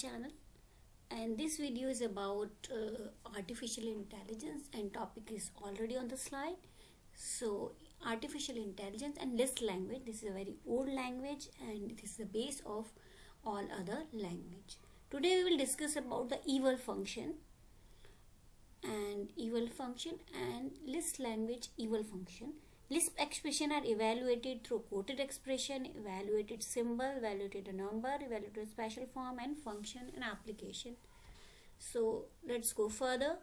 channel. And this video is about uh, artificial intelligence and topic is already on the slide. So artificial intelligence and Lisp language. This is a very old language and this is the base of all other language. Today we will discuss about the eval function and eval function and Lisp language eval function Lisp expression are evaluated through quoted expression, evaluated symbol, evaluated number, evaluated special form and function and application. So let's go further.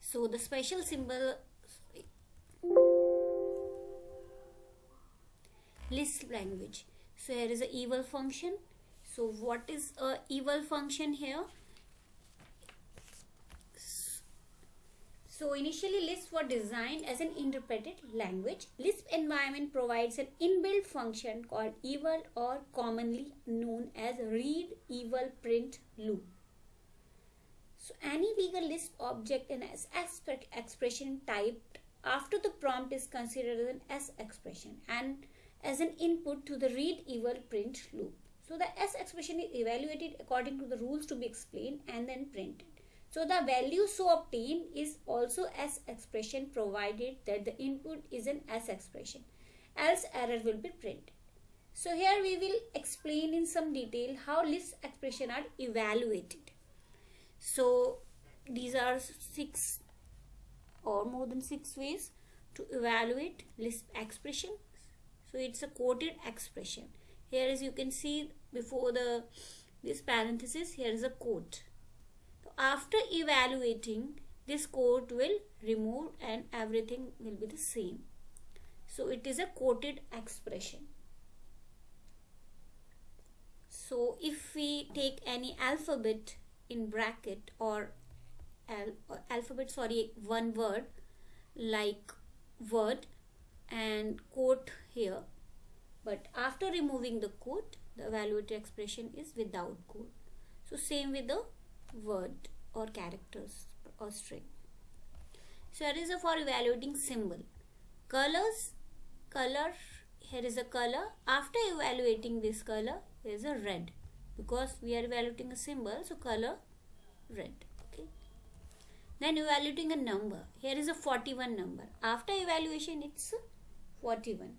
So the special symbol Lisp language. So here is a eval function. So what is a eval function here? So initially Lisp was designed as an interpreted language. Lisp environment provides an inbuilt function called eval or commonly known as read eval print loop. So any legal Lisp object in S expression typed after the prompt is considered as an S expression and as an input to the read eval print loop. So the S expression is evaluated according to the rules to be explained and then printed. So the value so obtained is also S expression provided that the input is an S expression. Else error will be printed. So here we will explain in some detail how Lisp expression are evaluated. So these are six or more than six ways to evaluate Lisp expression. So it's a quoted expression. Here as you can see before the this parenthesis here is a quote after evaluating this quote will remove and everything will be the same. So it is a quoted expression. So if we take any alphabet in bracket or al alphabet sorry one word like word and quote here but after removing the quote the evaluated expression is without quote. So same with the word or characters or string. So here is a for evaluating symbol. Colors, color, here is a color. After evaluating this color, there is a red. Because we are evaluating a symbol, so color red. Okay. Then evaluating a number. Here is a 41 number. After evaluation, it's 41.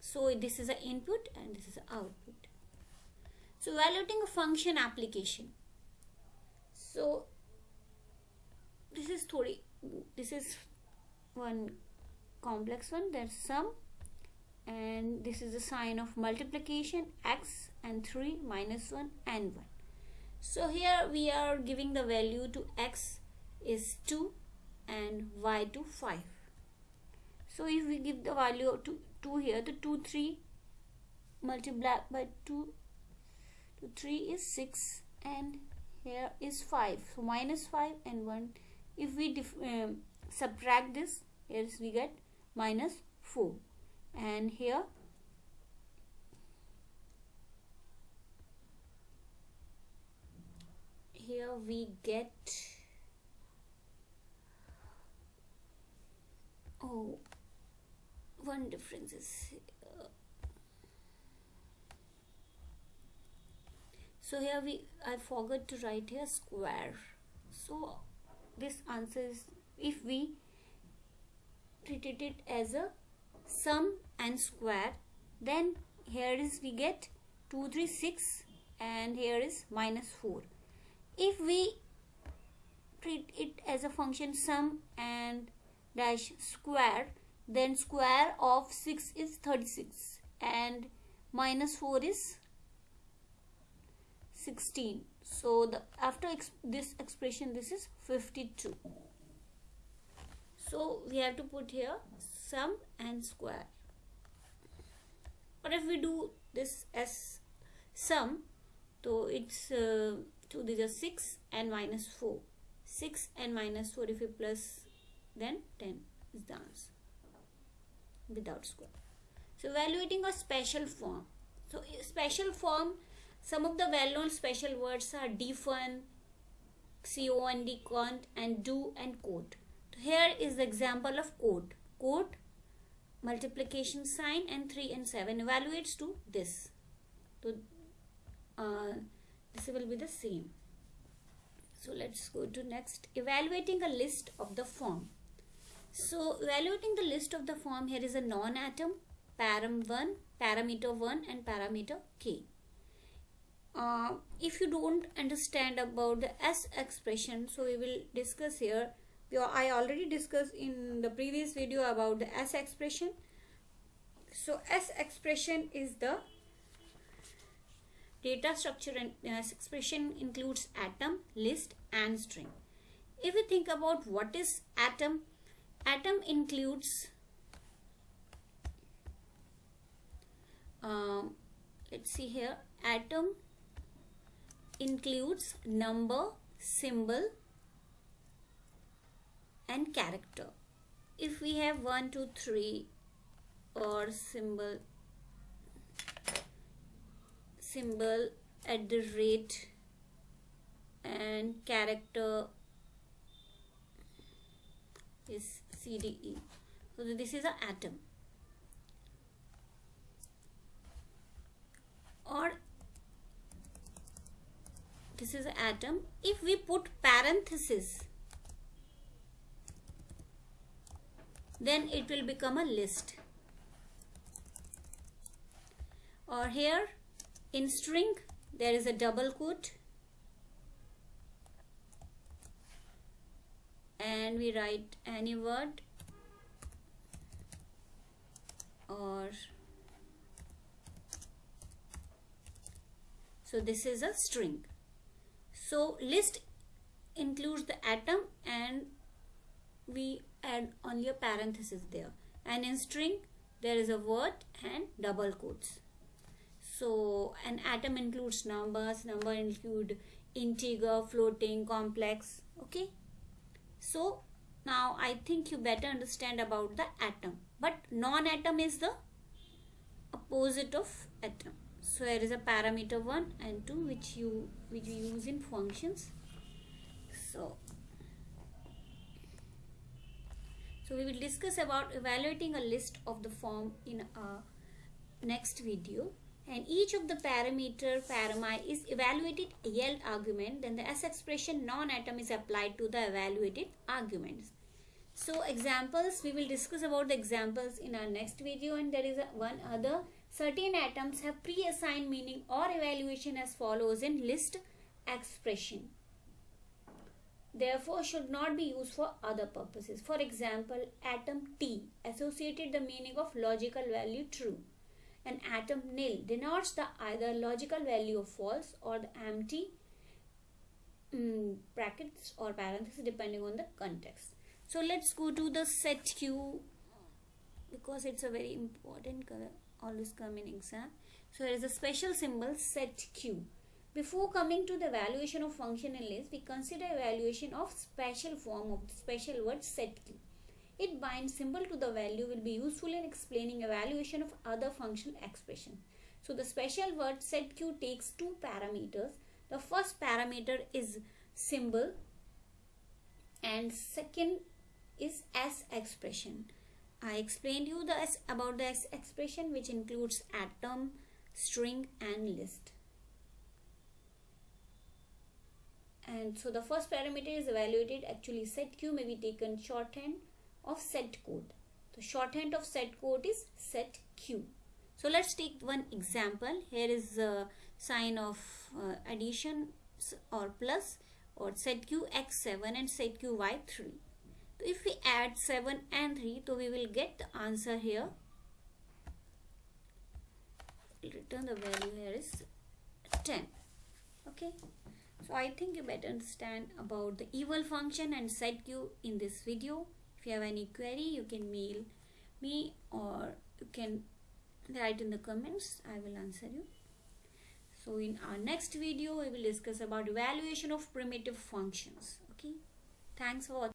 So this is an input and this is an output. So evaluating a function application so this is thodi this is one complex one. There's sum and this is the sign of multiplication x and 3 minus 1 and 1 so here we are giving the value to x is 2 and y to 5 so if we give the value to 2 here the 2 3 multiplied by 2 to 3 is 6 and here is 5 so minus 5 and 1 if we um, subtract this here we get minus 4 and here here we get oh one difference is so here we I forgot to write here square. So this answer is if we treated it as a sum and square then here is we get 236 and here is minus 4 if we treat it as a function sum and dash square then square of 6 is 36 and minus 4 is 16 so the after ex this expression this is 52 so we have to put here sum and square. But if we do this as sum so it's uh, so these are 6 and minus 4 6 and minus 4 if we plus then 10 is the answer without square. So evaluating a special form. So special form some of the well-known special words are defun, con, cont, and do and quote. Here is the example of quote. Quote multiplication sign and 3 and 7 evaluates to this. So uh, this will be the same. So let's go to next. Evaluating a list of the form. So evaluating the list of the form here is a non-atom param 1 parameter 1 and parameter k uh, if you don't understand about the s expression so we will discuss here I already discussed in the previous video about the S expression. So S expression is the data structure and S expression includes atom, list and string. If we think about what is atom, atom includes uh, let's see here atom includes number, symbol, and character. If we have 1 2 3 or symbol symbol at the rate and character is CDE so this is an atom. Or this is atom if we put parenthesis then it will become a list. Or here in string there is a double quote. And we write any word or so this is a string so list includes the atom and we add only a parenthesis there. And in string there is a word and double quotes. So an atom includes numbers number include integer floating complex okay? So now i think you better understand about the atom. But non-atom is the opposite of atom so there is a parameter 1 and 2 which you which you use in functions so So we will discuss about evaluating a list of the form in our next video and each of the parameter parami is evaluated yield argument then the S expression non-atom is applied to the evaluated arguments. So examples we will discuss about the examples in our next video and there is a, one other certain atoms have pre-assigned meaning or evaluation as follows in Lisp expression therefore should not be used for other purposes. For example, atom T associated the meaning of logical value true. and atom nil denotes the either logical value of false or the empty um, brackets or parentheses depending on the context. So let's go to the set Q because it's a very important color always come in exam. So there is a special symbol set Q before coming to the evaluation of functional list, we consider evaluation of special form of the special word set Q. It binds symbol to the value will be useful in explaining evaluation of other functional expression. So the special word set Q takes two parameters. The first parameter is symbol and second is S expression. I explained you the about the expression which includes atom, string and list. and so the first parameter is evaluated. Actually set q may be taken shorthand of set quote. The shorthand of set quote is set q. So let's take one example. Here is a sign of uh, addition or plus or set q x7 and set q y3 so if we add 7 and 3 so we will get the answer here return the value here is 10 okay so I think you better understand about the eval function and set q in this video. If you have any query, you can mail me or you can write in the comments. I will answer you. So in our next video, we will discuss about evaluation of primitive functions. Okay. Thanks for watching.